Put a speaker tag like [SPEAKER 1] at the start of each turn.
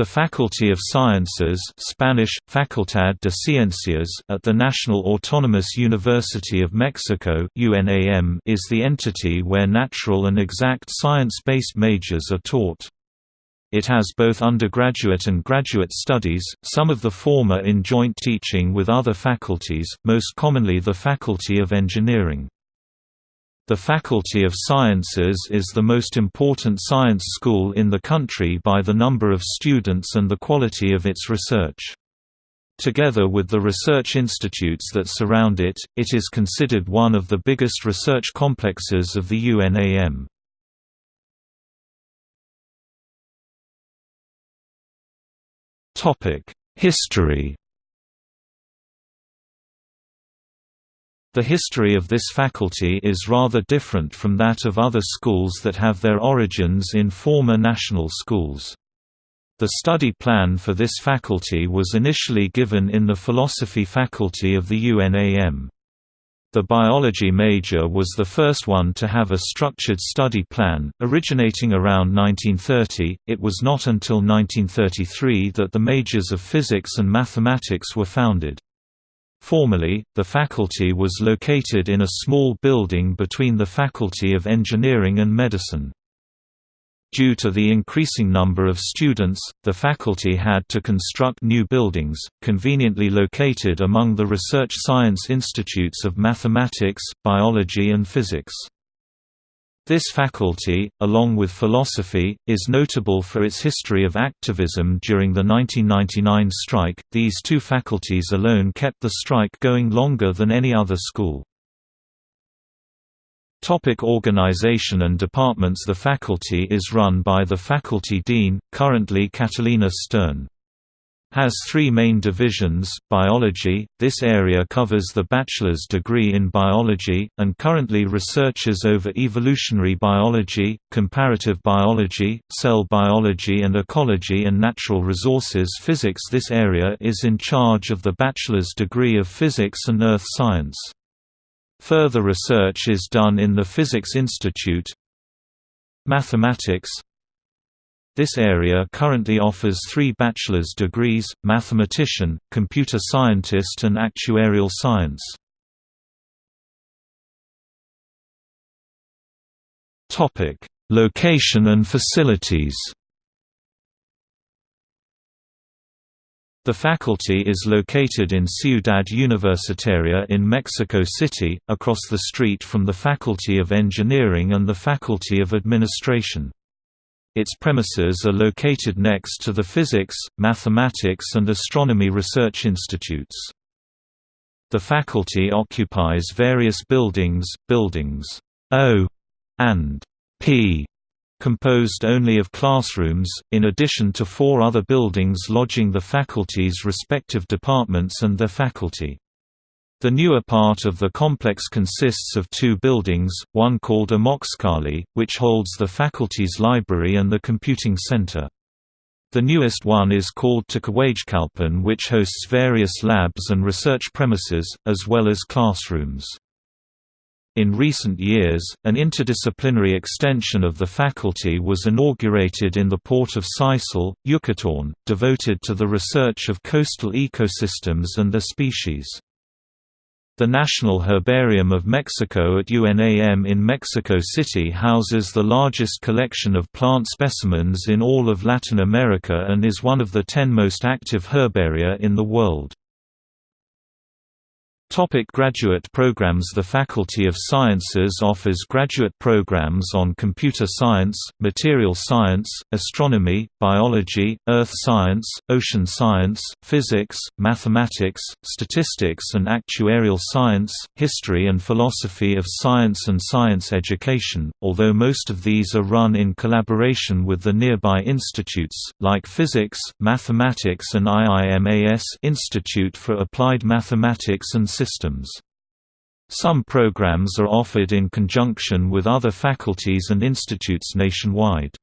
[SPEAKER 1] The Faculty of Sciences Spanish, Facultad de Ciencias at the National Autonomous University of Mexico UNAM is the entity where natural and exact science-based majors are taught. It has both undergraduate and graduate studies, some of the former in joint teaching with other faculties, most commonly the Faculty of Engineering. The Faculty of Sciences is the most important science school in the country by the number of students and the quality of its research. Together with the research institutes that surround it, it is considered one of the biggest research complexes of the UNAM. History The history of this faculty is rather different from that of other schools that have their origins in former national schools. The study plan for this faculty was initially given in the philosophy faculty of the UNAM. The biology major was the first one to have a structured study plan, originating around 1930. It was not until 1933 that the majors of physics and mathematics were founded. Formerly, the faculty was located in a small building between the Faculty of Engineering and Medicine. Due to the increasing number of students, the faculty had to construct new buildings, conveniently located among the research science institutes of mathematics, biology and physics. This faculty, along with philosophy, is notable for its history of activism during the 1999 strike. These two faculties alone kept the strike going longer than any other school. Topic organization and departments The faculty is run by the faculty dean, currently Catalina Stern has three main divisions, biology, this area covers the bachelor's degree in biology, and currently researches over evolutionary biology, comparative biology, cell biology and ecology and natural resources physics This area is in charge of the bachelor's degree of physics and earth science. Further research is done in the Physics Institute, Mathematics this area currently offers three bachelor's degrees, mathematician, computer scientist and actuarial science. Location and facilities The faculty is located in Ciudad Universitaria in Mexico City, across the street from the Faculty of Engineering and the Faculty of Administration. Its premises are located next to the Physics, Mathematics and Astronomy Research Institutes. The faculty occupies various buildings, buildings O and P, composed only of classrooms, in addition to four other buildings lodging the faculty's respective departments and their faculty. The newer part of the complex consists of two buildings, one called Amoxcalli, which holds the faculty's library and the computing center. The newest one is called Tlahuizcalpan which hosts various labs and research premises, as well as classrooms. In recent years, an interdisciplinary extension of the faculty was inaugurated in the port of Sisal, Yucatán, devoted to the research of coastal ecosystems and their species. The National Herbarium of Mexico at UNAM in Mexico City houses the largest collection of plant specimens in all of Latin America and is one of the ten most active herbaria in the world. Topic graduate programs The Faculty of Sciences offers graduate programs on computer science, material science, astronomy, biology, earth science, ocean science, physics, mathematics, statistics and actuarial science, history and philosophy of science and science education, although most of these are run in collaboration with the nearby institutes, like Physics, Mathematics and IIMAS Institute for Applied Mathematics and systems. Some programs are offered in conjunction with other faculties and institutes nationwide.